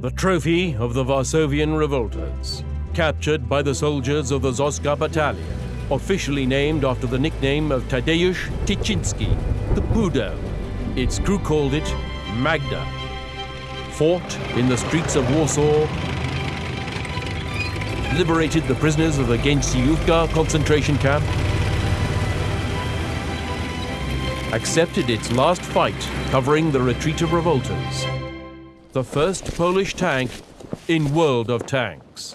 The trophy of the Varsovian revolters, captured by the soldiers of the Zoska Battalion, officially named after the nickname of Tadeusz Tychinski, the Pudel. Its crew called it Magda. Fought in the streets of Warsaw, liberated the prisoners of the Gęsiówka concentration camp, accepted its last fight covering the retreat of revolters. The first Polish tank in World of Tanks.